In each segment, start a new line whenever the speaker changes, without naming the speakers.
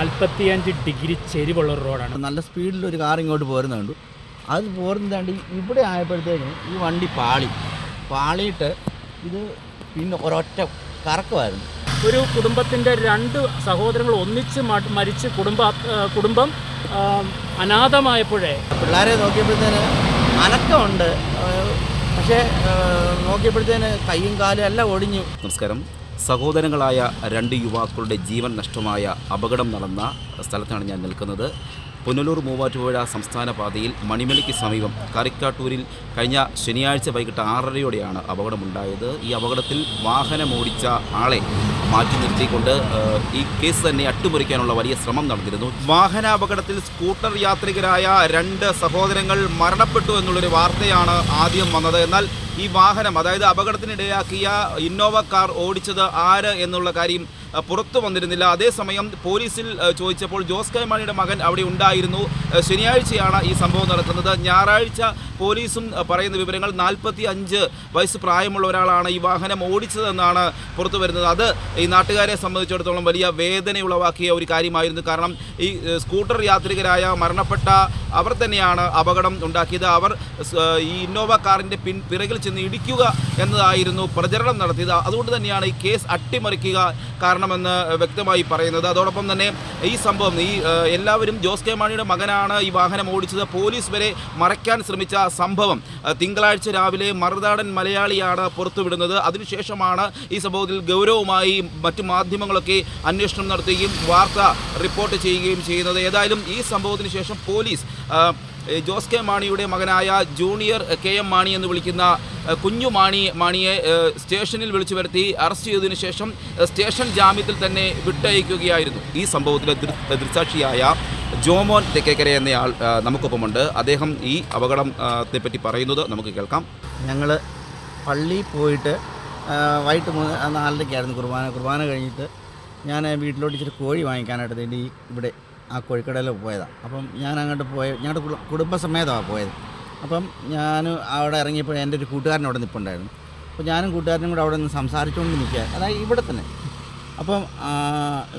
നാൽപ്പത്തിയഞ്ച് ഡിഗ്രി ചെരിവുള്ള ഒരു റോഡാണ്.
നല്ല സ്പീഡിൽ ഒരു കാർ ഇങ്ങോട്ട് പോരുന്നുണ്ട് അത് പോരുന്നതാണ്ട് ഇവിടെ ആയപ്പോഴത്തേക്കും ഈ വണ്ടി പാളി. പാളിയിട്ട് ഇത് പിന്നെ ഒരൊറ്റ കറക്കമായിരുന്നു.
ഒരു കുടുംബത്തിന്റെ രണ്ട് സഹോദരങ്ങൾ ഒന്നിച്ച് മരിച്ച് കുടുംബ കുടുംബം അനാഥമായപ്പോഴേ.
പിള്ളേരെ നോക്കിയപ്പോഴത്തേന് അനക്കമുണ്ട്. പക്ഷേ നോക്കിയപ്പോഴത്തേന് കയ്യും കാലും എല്ലാം ഒടിഞ്ഞു.
നമസ്കാരം. സഹോദരങ്ങളായ രണ്ട് യുവാക്കളുടെ ജീവൻ നഷ്ടമായ അപകടം നടന്ന സ്ഥലത്താണ് ഞാൻ നിൽക്കുന്നത്. പുനലൂർ മൂവാറ്റുപുഴ സംസ്ഥാന പാതയിൽ മണിമലയ്ക്ക് സമീപം കറിക്കാട്ടൂരിൽ കഴിഞ്ഞ ശനിയാഴ്ച വൈകിട്ട് ആറരയോടെയാണ് അപകടമുണ്ടായത്. ഈ അപകടത്തിൽ വാഹനമോടിച്ച ആളെ മാറ്റി നിർത്തിക്കൊണ്ട് ഈ കേസ് തന്നെ അട്ടിമറിക്കാനുള്ള വലിയ ശ്രമം നടന്നിരുന്നു. വാഹനാപകടത്തിൽ സ്കൂട്ടർ യാത്രികരായ രണ്ട് സഹോദരങ്ങൾ മരണപ്പെട്ടു എന്നുള്ളൊരു വാർത്തയാണ് ആദ്യം വന്നത്. എന്നാൽ ഈ വാഹനം അതായത് അപകടത്തിനിടയാക്കിയ ഇന്നോവ കാർ ഓടിച്ചത് ആര് എന്നുള്ള കാര്യം പുറത്തു വന്നിരുന്നില്ല. അതേസമയം പോലീസിൽ ചോദിച്ചപ്പോൾ ജോസ് കെ മാണിയുടെ മകൻ അവിടെ ഉണ്ടായിരുന്നു. ശനിയാഴ്ചയാണ് ഈ സംഭവം നടക്കുന്നത്. ഞായറാഴ്ച പോലീസും പറയുന്ന വിവരങ്ങൾ നാൽപ്പത്തി അഞ്ച് വയസ്സ് പ്രായമുള്ള ഒരാളാണ് ഈ വാഹനം ഓടിച്ചതെന്നാണ് പുറത്തു വരുന്നത്. അത് ഈ നാട്ടുകാരെ സംബന്ധിച്ചിടത്തോളം വലിയ വേദന ഉളവാക്കിയ ഒരു കാര്യമായിരുന്നു. കാരണം ഈ സ്കൂട്ടർ യാത്രികരായ മരണപ്പെട്ട അവർ തന്നെയാണ് അപകടം ഉണ്ടാക്കിയത്. അവർ ഈ ഇന്നോവ കാറിന്റെ പിൻ പിറകിൽ ചെന്ന് ഇടിക്കുക എന്നതായിരുന്നു പ്രചരണം നടത്തിയത്. അതുകൊണ്ട് തന്നെയാണ് ഈ കേസ് അട്ടിമറിക്കുക കാരണമെന്ന് വ്യക്തമായി പറയുന്നത്. അതോടൊപ്പം തന്നെ ഈ സംഭവം ഈ എല്ലാവരും ജോസ് കെ മാണിയുടെ മകനാണ് ഈ വാഹനം ഓടിച്ചത്. പോലീസ് വരെ മറയ്ക്കാൻ ശ്രമിച്ച സംഭവം. തിങ്കളാഴ്ച രാവിലെ മറുനാടൻ മലയാളിയാണ് പുറത്തുവിടുന്നത്. അതിനുശേഷമാണ് ഈ സംഭവത്തിൽ ഗൗരവമായി മറ്റു മാധ്യമങ്ങളൊക്കെ അന്വേഷണം നടത്തുകയും വാർത്ത റിപ്പോർട്ട് ചെയ്യുകയും ചെയ്യുന്നത്. ഏതായാലും ഈ സംഭവത്തിന് ശേഷം പോലീസ് ജോസ് കെ മാണിയുടെ മകനായ ജൂനിയർ കെ എം മാണി എന്ന് വിളിക്കുന്ന കുഞ്ഞു മാണി മാണിയെ സ്റ്റേഷനിൽ വിളിച്ചു വരുത്തി അറസ്റ്റ് ചെയ്തതിനു ശേഷം സ്റ്റേഷൻ ജാമ്യത്തിൽ തന്നെ വിട്ടയക്കുകയായിരുന്നു. ഈ സംഭവത്തിലെ ദൃക്സാക്ഷിയായ ജോമോൻ തെക്കേക്കര എന്നയാൾ നമുക്കൊപ്പമുണ്ട്. അദ്ദേഹം ഈ അപകടത്തെ പറ്റി പറയുന്നത് നമുക്ക് കേൾക്കാം.
ഞങ്ങൾ പള്ളി പോയിട്ട് വൈകിട്ട് നാലരയ്ക്കായിരുന്നു കുർബാന. കുർബാന കഴിഞ്ഞിട്ട് ഞാൻ വീട്ടിലോട്ട് ഇച്ചിരി കോഴി വാങ്ങിക്കാനായിട്ട് ഇവിടെ ആ കോഴിക്കടയിൽ പോയതാണ് അപ്പം ഞാൻ അങ്ങോട്ട് പോയ ഞങ്ങളുടെ കുടു- കുടുംബസമേതമാണ് പോയത്. അപ്പം ഞാൻ അവിടെ ഇറങ്ങിയപ്പോൾ എന്റെ ഒരു കൂട്ടുകാരൻ അവിടെ നിൽപ്പുണ്ടായിരുന്നു അപ്പോൾ ഞാനും കൂട്ടുകാരനും കൂടെ അവിടെ നിന്ന് സംസാരിച്ചുകൊണ്ട് നിൽക്കുക അതായത് ഇവിടെ തന്നെ. അപ്പം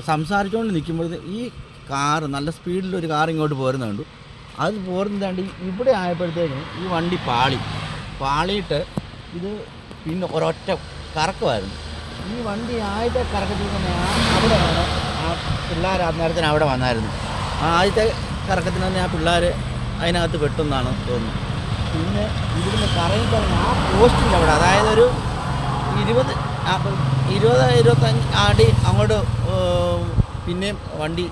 സംസാരിച്ചുകൊണ്ട് നിൽക്കുമ്പോൾ ഈ കാറ് നല്ല സ്പീഡിൽ ഒരു കാർ ഇങ്ങോട്ട് പോരുന്നത് കണ്ടു. അത് പോരുന്നതാണ്ട് ഇവിടെ ആയപ്പോഴത്തേക്കും ഈ വണ്ടി പാളി. പാളിയിട്ട് ഇത് പിന്നെ ഒരൊറ്റ കറക്കമായിരുന്നു. ഈ വണ്ടി ആയിട്ട് കറക്കത്തിൽ തന്നെ അവിടെ ആ പിള്ളേർ അന്നേരത്തിന് അവിടെ വന്നായിരുന്നു. ആ ആദ്യത്തെ കറക്കത്തിന് തന്നെ ആ പിള്ളേർ അതിനകത്ത് പെട്ടെന്നാണ് തോന്നുന്നത്. പിന്നെ ഇവിടുന്ന് കറങ്ങി കറങ്ങി ആ പോസ്റ്റിന്റെ അവിടെ അതായത് ഒരു ഇരുപത് ഇരുപത് ഇരുപത്തഞ്ച് അടി അങ്ങോട്ട് പിന്നെയും വണ്ടി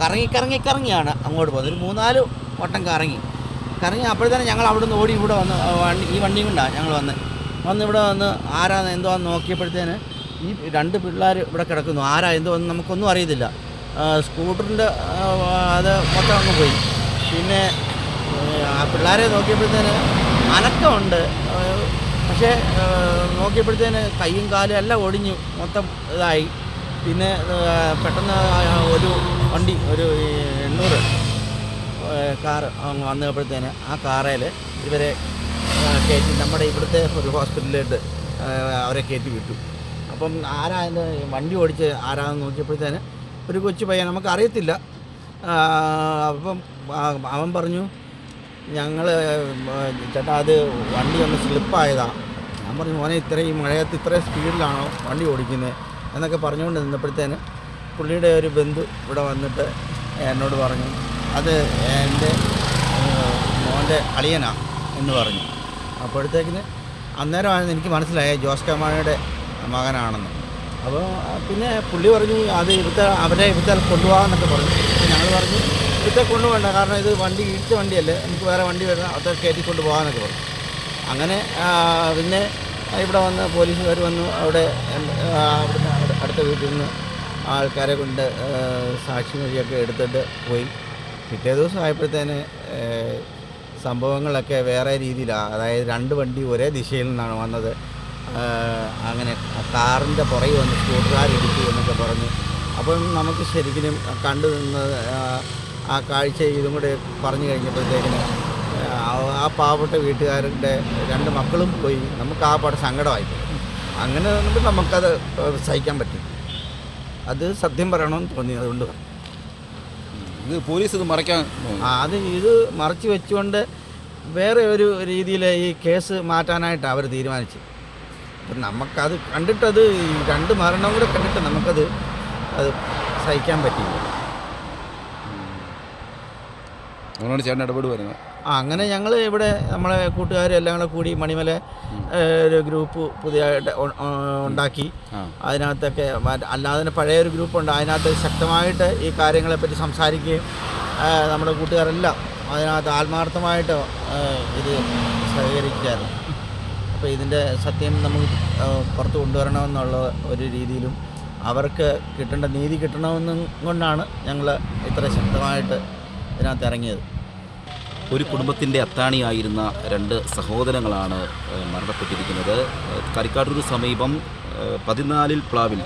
കറങ്ങി കറങ്ങി കറങ്ങിയാണ് അങ്ങോട്ട് പോകുന്നത് ഒരു മൂന്നാൽ വട്ടം കറങ്ങി. കറങ്ങി അപ്പോഴത്തേനും ഞങ്ങൾ അവിടെ നിന്ന് ഓടി ഇവിടെ വന്ന് വണ്ടി ഈ വണ്ടിയും കൊണ്ടാണ് ഞങ്ങൾ വന്ന്. വന്ന് ഇവിടെ വന്ന് ആരാന്ന് എന്തോ നോക്കിയപ്പോഴത്തേന് ഈ രണ്ട് പിള്ളേർ ഇവിടെ കിടക്കുന്നു. ആരാ? എന്തോന്ന് നമുക്കൊന്നും അറിയത്തില്ല. സ്കൂട്ടറിന്റെ അത് മൊത്തം അങ്ങ് പോയി. പിന്നെ ആ പിള്ളേരെ നോക്കിയപ്പോഴത്തേന് അനക്കമുണ്ട്. പക്ഷേ നോക്കിയപ്പോഴത്തേന് കൈയും കാലും എല്ലാം ഒടിഞ്ഞു. മൊത്തം ഇതായി. പിന്നെ പെട്ടെന്ന് ഒരു വണ്ടി ഒരു എണ്ണൂറ് കാറ് വന്നപ്പോഴത്തേന് ആ കാറേൽ ഇവരെ കയറ്റി നമ്മുടെ ഇവിടുത്തെ ഒരു ഹോസ്പിറ്റലിലോട്ട് അവരെ കയറ്റി വിട്ടു. അപ്പം ആരാ അതിന്റെ വണ്ടി ഓടിച്ച് ആരാന്ന് നോക്കിയപ്പോഴത്തേന് ഒരു കൊച്ചു പയ്യൻ നമുക്ക് അറിയത്തില്ല ആ, അപ്പം അവൻ പറഞ്ഞു ഞങ്ങൾ ചേട്ടാ അത് വണ്ടി ഒന്ന് സ്ലിപ്പായതാണ് ഞാൻ പറഞ്ഞു മോനെ ഇത്രയും മഴയത്ത് ഇത്രയും സ്പീഡിലാണോ വണ്ടി ഓടിക്കുന്നത് എന്നൊക്കെ പറഞ്ഞുകൊണ്ട് നിന്നപ്പോഴത്തേന് പുള്ളിയുടെ ഒരു ബന്ധു ഇവിടെ വന്നിട്ട് എന്നോട് പറഞ്ഞു അത് എന്റെ മോന്റെ അളിയനാ എന്ന് പറഞ്ഞു. അപ്പോഴത്തേക്കിന് അന്നേരമാണ് എനിക്ക് മനസ്സിലായത് ജോസ് കമാണിയുടെ മകനാണെന്ന്. അപ്പോൾ പിന്നെ പുള്ളി പറഞ്ഞു അത് ഇവിടുത്തെ അവരെ ഇവിടുത്തെ കൊണ്ടുപോകാമെന്നൊക്കെ പറഞ്ഞു. ഞങ്ങൾ പറഞ്ഞു ഇവിടുത്തെ കൊണ്ടുപോകണ്ട കാരണം ഇത് വണ്ടി ഇടിച്ച വണ്ടിയല്ലേ. നമുക്ക് വേറെ വണ്ടി വരുന്ന അത് കയറ്റി കൊണ്ടുപോകാമെന്നൊക്കെ പറഞ്ഞു. അങ്ങനെ പിന്നെ ഇവിടെ വന്ന് പോലീസുകാർ വന്നു. അവിടെ അവിടുന്ന് അടുത്ത വീട്ടിൽ നിന്ന് ആൾക്കാരെ കൊണ്ട് സാക്ഷി മൊഴിയൊക്കെ എടുത്തിട്ട് പോയി. പിറ്റേ ദിവസം ആയപ്പോഴത്തേന് സംഭവങ്ങളൊക്കെ വേറെ രീതിയിലാണ് അതായത് രണ്ട് വണ്ടി ഒരേ ദിശയിൽ നിന്നാണ് വന്നത്. അങ്ങനെ കാറിന്റെ പുറകെ വന്ന് സ്കൂട്ടറുകാരിടിച്ചു എന്നൊക്കെ പറഞ്ഞു. അപ്പം നമുക്ക് ശരിക്കും കണ്ടു നിന്ന് ആ, കാഴ്ച ഇതും കൂടെ പറഞ്ഞു കഴിഞ്ഞപ്പോഴത്തേക്കിന് ആ ആ പാവപ്പെട്ട വീട്ടുകാരുടെ രണ്ട് മക്കളും പോയി. നമുക്ക് ആ പാട് സങ്കടമായി അങ്ങനെ നിന്നിട്ട് നമുക്കത് സഹിക്കാൻ പറ്റും. അത് സത്യം പറയണമെന്ന് തോന്നി അതുകൊണ്ട്
ഇത് പോലീസ് ഇത് മറയ്ക്കാൻ
ആ, അത് ഇത് മറച്ചു വെച്ചുകൊണ്ട് വേറെ ഒരു രീതിയിൽ ഈ കേസ് മാറ്റാനായിട്ടാണ് അവർ തീരുമാനിച്ചത് അപ്പം നമുക്കത് കണ്ടിട്ടത് രണ്ട് മരണം കൂടെ കണ്ടിട്ട് നമുക്കത് അത് സഹിക്കാൻ
പറ്റില്ല ചേട്ടൻ
ആ അങ്ങനെ ഞങ്ങൾ ഇവിടെ നമ്മളെ കൂട്ടുകാരെല്ലാം കൂടെ കൂടി മണിമല ഒരു ഗ്രൂപ്പ് പുതിയതായിട്ട് ഉണ്ടാക്കി. അതിനകത്തൊക്കെ അല്ലാതെ തന്നെ പഴയ ഒരു ഗ്രൂപ്പുണ്ട് അതിനകത്ത് ശക്തമായിട്ട് ഈ കാര്യങ്ങളെപ്പറ്റി സംസാരിക്കുകയും നമ്മുടെ കൂട്ടുകാരെല്ലാം അതിനകത്ത് ആത്മാർത്ഥമായിട്ട് ഇത് സഹകരിച്ചായിരുന്നു അപ്പോൾ ഇതിന്റെ സത്യം നമ്മൾ പുറത്ത് കൊണ്ടുവരണമെന്നുള്ള ഒരു രീതിയിലും അവർക്ക് കിട്ടേണ്ട നീതി കിട്ടണമെന്നും കൊണ്ടാണ് ഞങ്ങൾ ഇത്ര ശക്തമായിട്ട് ഇതിനകത്ത് ഇറങ്ങിയത്.
ഒരു കുടുംബത്തിന്റെ അത്താണിയായിരുന്ന രണ്ട് സഹോദരങ്ങളാണ് മരണപ്പെട്ടിരിക്കുന്നത്. കരിക്കാട്ടൂർ സമീപം പതിനാലിൽ പ്ലാവിൽ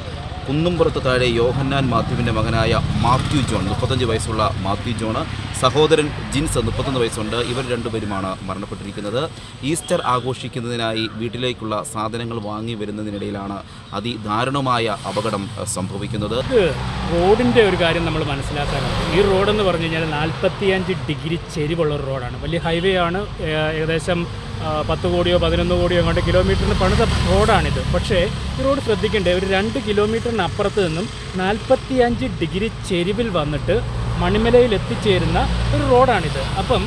കുന്നുംപുറത്ത് താഴെ യോഹന്നാൻ മാത്യുവിന്റെ മകനായ മാത്യു ജോൺ മുപ്പത്തഞ്ച് വയസ്സുള്ള മാത്യു ജോണ് സഹോദരൻ ജിൻസ് മുപ്പത്തൊന്ന് വയസ്സുണ്ട്. ഇവർ രണ്ടുപേരുമാണ് മരണപ്പെട്ടിരിക്കുന്നത്. ഈസ്റ്റർ ആഘോഷിക്കുന്നതിനായി വീട്ടിലേക്കുള്ള സാധനങ്ങൾ വാങ്ങി വരുന്നതിനിടയിലാണ് അതിദാരുണമായ അപകടം സംഭവിക്കുന്നത്.
റോഡിന്റെ ഒരു കാര്യം നമ്മൾ മനസ്സിലാക്കാനുണ്ട് ഈ റോഡെന്ന് പറഞ്ഞു കഴിഞ്ഞാൽ നാൽപ്പത്തിയഞ്ച് ഡിഗ്രി ചെരിവുള്ള ഒരു റോഡാണ്. വലിയ ഹൈവേ ആണ്. ഏകദേശം പത്ത് കോടിയോ പതിനൊന്ന് കോടിയോ അങ്ങോട്ട് കിലോമീറ്ററിന് പണിത റോഡാണിത്. പക്ഷേ ഈ റോഡ് ശ്രദ്ധിക്കേണ്ടത് ഒരു രണ്ട് കിലോമീറ്ററിന് അപ്പുറത്ത് നിന്നും നാൽപ്പത്തിയഞ്ച് ഡിഗ്രി ചെരിവിൽ വന്നിട്ട് മണിമലയിൽ എത്തിച്ചേരുന്ന ഒരു റോഡാണിത്. അപ്പം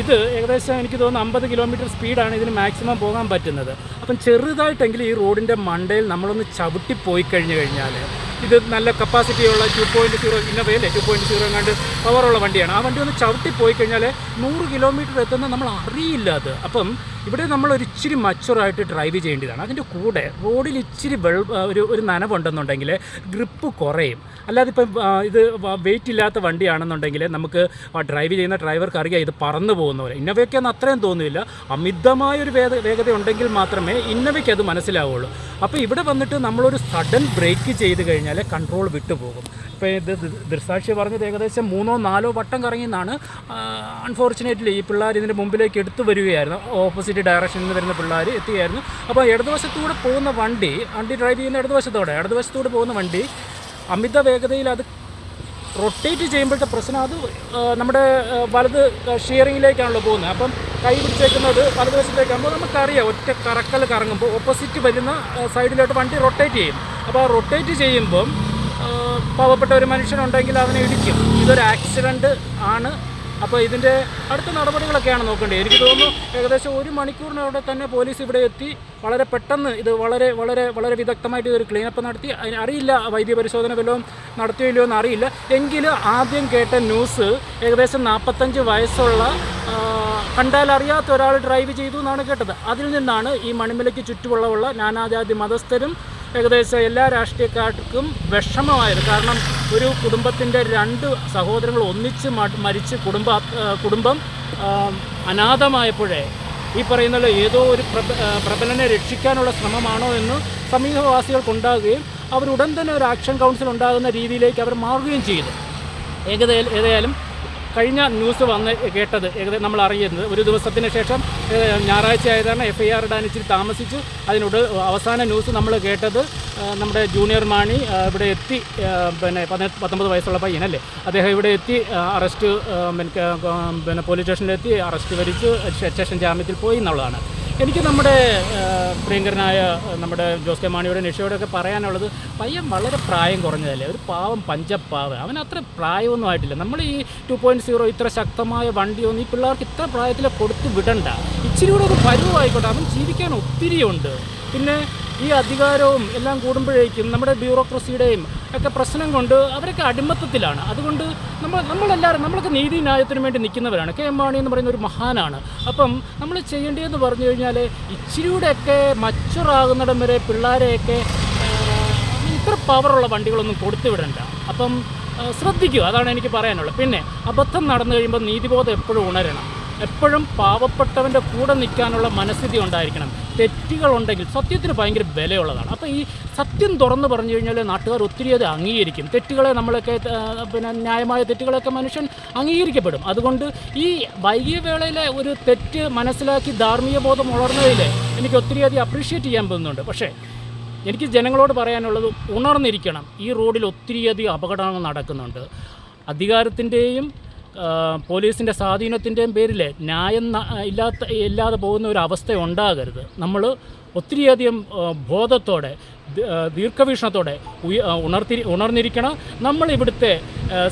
ഇത് ഏകദേശം എനിക്ക് തോന്നുന്നു അമ്പത് കിലോമീറ്റർ സ്പീഡാണ് ഇതിന് മാക്സിമം പോകാൻ പറ്റുന്നത്. അപ്പം ചെറുതായിട്ടെങ്കിലും ഈ റോഡിന്റെ മണ്ടയിൽ നമ്മളൊന്ന് ചവിട്ടി പോയി കഴിഞ്ഞു കഴിഞ്ഞാൽ ഇത് നല്ല കപ്പാസിറ്റിയുള്ള ടു പോയിന്റ് സീറോ ഇന്നോവയല്ലേ ടു പോയിന്റ് സീറോ കണ്ട് പവറുള്ള വണ്ടിയാണ്. ആ വണ്ടി ഒന്ന് ചവിട്ടി പോയി കഴിഞ്ഞാൽ നൂറ് കിലോമീറ്റർ എത്തുന്ന നമ്മൾ അറിയില്ല അത്. അപ്പം ഇവിടെ നമ്മൾ ഒരു ഇച്ചിരി മച്ചുറായിട്ട് ഡ്രൈവ് ചെയ്യേണ്ടതാണ്. അതിന്റെ കൂടെ റോഡിൽ ഇച്ചിരി വെൾ ഒരു ഒരു നനവുണ്ടെന്നുണ്ടെങ്കിൽ ഗ്രിപ്പ് കുറയും. അല്ലാതെ ഇപ്പം ഇത് വെയിറ്റ് ഇല്ലാത്ത വണ്ടിയാണെന്നുണ്ടെങ്കിൽ നമുക്ക് ഡ്രൈവ് ചെയ്യുന്ന ഡ്രൈവർക്ക് അറിയാം ഇത് പറന്നു പോകുന്ന പോലെ. ഇന്നവയ്ക്കൊന്നും അത്രയും തോന്നുന്നില്ല അമിതമായൊരു വേഗ വേഗത ഉണ്ടെങ്കിൽ മാത്രമേ ഇന്നവയ്ക്ക് അത് മനസ്സിലാവുള്ളൂ. അപ്പോൾ ഇവിടെ വന്നിട്ട് നമ്മളൊരു സഡൻ ബ്രേക്ക് ചെയ്ത് കഴിഞ്ഞാൽ കൺട്രോൾ വിട്ടുപോകും. ഇപ്പോൾ ഇത് ദൃസാക്ഷി പറഞ്ഞത് ഏകദേശം മൂന്നോ നാലോ വട്ടം കറങ്ങി കറങ്ങിയെന്നാണ് അൺഫോർച്ചുനേറ്റ്ലി ഈ പിള്ളേർ ഇതിന്റെ മുമ്പിലേക്ക് എടുത്തു വരികയായിരുന്നു. ഓപ്പോസിറ്റ് ഡയറക്ഷനിൽ നിന്ന് വരുന്ന പിള്ളേർ എത്തുകയായിരുന്നു അപ്പോൾ ഇടതുവശത്തൂടെ പോകുന്ന വണ്ടി വണ്ടി ഡ്രൈവ് ചെയ്യുന്ന ഇടതുവശത്തോടെ ഇടതുവശത്തൂടെ പോകുന്ന വണ്ടി അമിത വേഗതയിൽ അത് റൊട്ടേറ്റ് ചെയ്യുമ്പോഴത്തെ പ്രശ്നം അത് നമ്മുടെ വലത് ഷിയറിങ്ങിലേക്കാണല്ലോ പോകുന്നത്. അപ്പം കൈ പിടിച്ചേക്കുന്നത് വലതുവശത്തേക്കാകുമ്പോൾ നമുക്കറിയാം ഒറ്റ കറക്കൽ കറങ്ങുമ്പോൾ ഓപ്പോസിറ്റ് വരുന്ന സൈഡിലോട്ട് വണ്ടി റൊട്ടേറ്റ് ചെയ്യും. അപ്പോൾ ആ റൊട്ടേറ്റ് ചെയ്യുമ്പം പാവപ്പെട്ട ഒരു മനുഷ്യനുണ്ടെങ്കിൽ അവനെ ഇടിക്കും. ഇതൊരു ആക്സിഡന്റ് ആണ്. അപ്പോൾ ഇതിന്റെ അടുത്ത നടപടികളൊക്കെയാണ് നോക്കേണ്ടത്. എനിക്ക് തോന്നുന്നു ഏകദേശം ഒരു മണിക്കൂറിനവിടെ തന്നെ പോലീസ് ഇവിടെ എത്തി. വളരെ പെട്ടെന്ന് ഇത് വളരെ വളരെ വളരെ വിദഗ്ധമായിട്ട് ഇതൊരു ക്ലീനപ്പ് നടത്തി. അറിയില്ല വൈദ്യ പരിശോധന വല്ലതും നടത്തിയോ ഇല്ലയോ എന്ന് അറിയില്ല. എങ്കിലും ആദ്യം കേട്ട ന്യൂസ് ഏകദേശം നാൽപ്പത്തഞ്ച് വയസ്സുള്ള കണ്ടാൽ അറിയാത്ത ഒരാൾ ഡ്രൈവ് ചെയ്തു എന്നാണ് കേട്ടത്. അതിൽ നിന്നാണ് ഈ മണിമലയ്ക്ക് ചുറ്റുമുള്ള നാനാജാതി മതസ്ഥരും ഏകദേശം എല്ലാ രാഷ്ട്രീയക്കാർക്കും വിഷമമായത്. കാരണം ഒരു കുടുംബത്തിന്റെ രണ്ട് സഹോദരങ്ങൾ ഒന്നിച്ച് മരിച്ച് കുടുംബ കുടുംബം അനാഥമായപ്പോഴേ ഈ പറയുന്ന ഏതോ ഒരു പ്രബലനെ രക്ഷിക്കാനുള്ള ശ്രമമാണോ എന്ന് സമീപവാസികൾക്കുണ്ടാകുകയും അവരുടൻ തന്നെ ഒരു ആക്ഷൻ കൗൺസിൽ ഉണ്ടാകുന്ന രീതിയിലേക്ക് അവർ മാറുകയും ചെയ്തു. ഏകദേശം ഏതായാലും കഴിഞ്ഞ ന്യൂസ് വന്ന് കേട്ടത് ഏകദേശം നമ്മൾ അറിയുന്നത്. ഒരു ദിവസത്തിന് ശേഷം ഞായറാഴ്ച ആയതാണ് എഫ് ഐ ആർ ഇടാൻ ഇച്ചിരി താമസിച്ചു. അതിനോട് അവസാന ന്യൂസ് നമ്മൾ കേട്ടത് നമ്മുടെ ജൂനിയർ മാണി ഇവിടെ എത്തി പിന്നെ പതിനെട്ട് പത്തൊമ്പത് വയസ്സുള്ള പയ്യനല്ലേ? അദ്ദേഹം ഇവിടെ എത്തി അറസ്റ്റ് പിന്നെ പോലീസ് സ്റ്റേഷനിലെത്തി അറസ്റ്റ് വരിച്ചു സ്റ്റേഷൻ ജാമ്യത്തിൽ പോയി എന്നുള്ളതാണ്. എനിക്ക് നമ്മുടെ പ്രിയങ്കരനായ നമ്മുടെ ജോസ് കെ മാണിയുടെ നിഷയോടൊക്കെ പറയാനുള്ളത് പയ്യൻ വളരെ പ്രായം കുറഞ്ഞതല്ലേ? ഒരു പാവം പഞ്ചപ്പാവ്. അവൻ അത്ര പ്രായമൊന്നും ആയിട്ടില്ല. നമ്മൾ ഈ ടു പോയിന്റ് സീറോ ഇത്ര ശക്തമായ വണ്ടിയൊന്നും ഈ പിള്ളേർക്ക് ഇത്ര പ്രായത്തിൽ കൊടുത്ത് വിടണ്ട. ഇച്ചിരി കൂടെ ഒരു പരുവായിക്കോട്ടെ അവൻ ജീവിക്കാൻ ഒത്തിരിയുണ്ട്. പിന്നെ ഈ അധികാരവും എല്ലാം കൂടുമ്പോഴേക്കും നമ്മുടെ ബ്യൂറോക്രസിയുടെയും ഒക്കെ പ്രശ്നം കൊണ്ട് അവരൊക്കെ അടിമത്തത്തിലാണ്. അതുകൊണ്ട് നമ്മൾ നമ്മളെല്ലാവരും നമ്മളൊക്കെ നീതി ന്യായത്തിനു വേണ്ടി നിൽക്കുന്നവരാണ്. കെ എം മാണി എന്ന് പറയുന്ന ഒരു മഹാനാണ്. അപ്പം നമ്മൾ ചെയ്യേണ്ടതെന്ന് പറഞ്ഞു കഴിഞ്ഞാൽ ഇച്ചിരിയൂടെയൊക്കെ മച്ചുറാകുന്നിടം വരെ പിള്ളേരെയൊക്കെ ഇത്ര പവറുള്ള വണ്ടികളൊന്നും കൊടുത്തു വിടണ്ട. അപ്പം ശ്രദ്ധിക്കുക. അതാണ് എനിക്ക് പറയാനുള്ളത്. പിന്നെ അബദ്ധം നടന്നു കഴിയുമ്പോൾ നീതിബോധം എപ്പോഴും ഉണരണം. എപ്പോഴും പാവപ്പെട്ടവന്റെ കൂടെ നിൽക്കാനുള്ള മനസ്ഥിതി ഉണ്ടായിരിക്കണം. തെറ്റുകളുണ്ടെങ്കിൽ സത്യത്തിന് ഭയങ്കര വിലയുള്ളതാണ്. അപ്പോൾ ഈ സത്യം തുറന്ന് പറഞ്ഞു കഴിഞ്ഞാൽ നാട്ടുകാർ ഒത്തിരി അത് അംഗീകരിക്കും. തെറ്റുകളെ നമ്മളൊക്കെ പിന്നെ ന്യായമായ തെറ്റുകളൊക്കെ മനുഷ്യൻ അംഗീകരിക്കപ്പെടും. അതുകൊണ്ട് ഈ വൈകിയ വേളയിലെ ഒരു തെറ്റ് മനസ്സിലാക്കി ധാർമ്മിക ബോധം ഉണർന്നതിൽ എനിക്ക് ഒത്തിരി അധികം അപ്രീഷിയേറ്റ് ചെയ്യാൻ പോകുന്നുണ്ട് പക്ഷേ എനിക്ക് ജനങ്ങളോട് പറയാനുള്ളത് ഉണർന്നിരിക്കണം. ഈ റോഡിൽ ഒത്തിരിയധികം അപകടങ്ങൾ നടക്കുന്നുണ്ട്. അധികാരത്തിന്റെയും പോലീസിന്റെ സ്വാധീനത്തിന്റെയും പേരിൽ ന്യായം ഇല്ലാത്ത ഇല്ലാതെ പോകുന്ന ഒരു അവസ്ഥ ഉണ്ടാകരുത് നമ്മൾ ഒത്തിരിയധികം ബോധത്തോടെ ദീർഘവീക്ഷണത്തോടെ ഉണർത്തി ഉണർന്നിരിക്കണം. നമ്മൾ ഇവിടുത്തെ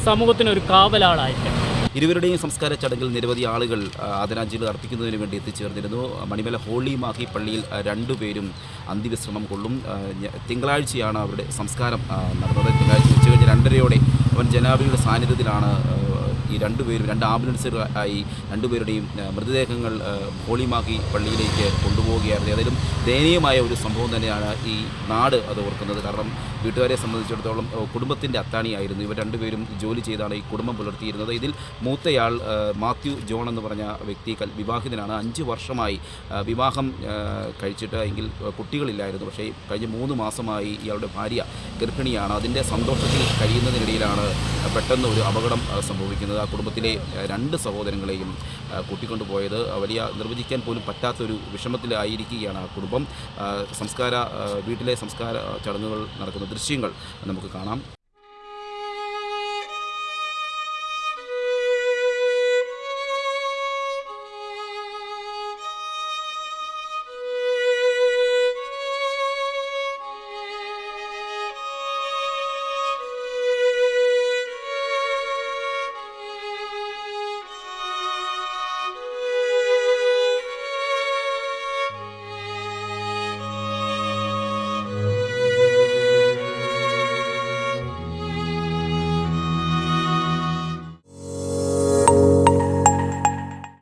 സമൂഹത്തിന് ഒരു കാവലാളായിരിക്കണം.
ഇരുവരുടെയും സംസ്കാര ചടങ്ങിൽ നിരവധി ആളുകൾ ആദരാഞ്ജലി അർപ്പിക്കുന്നതിന് വേണ്ടി എത്തിച്ചേർന്നിരുന്നു. മണിമല ഹോളി മാഹി പള്ളിയിൽ രണ്ടുപേരും അന്ത്യവിശ്രമം കൊള്ളും. തിങ്കളാഴ്ചയാണ് അവരുടെ സംസ്കാരം നടന്നത്. തിങ്കളാഴ്ച ഉച്ചകഴിഞ്ഞ് രണ്ടരയോടെ അവൻ ജനാബിയുടെ സാന്നിധ്യത്തിലാണ് ഈ രണ്ടുപേരും രണ്ട് ആംബുലൻസുകളായി രണ്ടുപേരുടെയും മൃതദേഹങ്ങൾ ഹോളിമാക്കി പള്ളിയിലേക്ക് കൊണ്ടുപോവുകയായിരുന്നു. ഏതായാലും ദയനീയമായ ഒരു സംഭവം തന്നെയാണ് ഈ നാട് അത് ഓർക്കുന്നത്. കാരണം വീട്ടുകാരെ സംബന്ധിച്ചിടത്തോളം കുടുംബത്തിന്റെ അത്താണിയായിരുന്നു ഇവർ രണ്ടുപേരും ജോലി ചെയ്താണ് ഈ കുടുംബം പുലർത്തിയിരുന്നത്. ഇതിൽ മൂത്തയാൾ മാത്യു ജോൺ എന്ന് പറഞ്ഞ വ്യക്തി വിവാഹിതനാണ്. അഞ്ച് വർഷമായി വിവാഹം കഴിച്ചിട്ട് എങ്കിൽ കുട്ടികളില്ലായിരുന്നു. പക്ഷേ കഴിഞ്ഞ മൂന്ന് മാസമായി ഇയാളുടെ ഭാര്യ ഗർഭിണിയാണ്. അതിന്റെ സന്തോഷത്തിൽ കഴിയുന്നതിനിടയിലാണ് പെട്ടെന്ന് ഒരു അപകടം സംഭവിക്കുന്നത്. ആ കുടുംബത്തിലെ രണ്ട് സഹോദരങ്ങളെയും കൂട്ടിക്കൊണ്ടുപോയത് വലിയ നിർവചിക്കാൻ പോലും പറ്റാത്തൊരു വിഷമത്തിലായിരിക്കുകയാണ് ആ കുടുംബം. സംസ്കാര വീട്ടിലെ സംസ്കാര ചടങ്ങുകൾ നടക്കുന്ന ദൃശ്യങ്ങൾ നമുക്ക് കാണാം.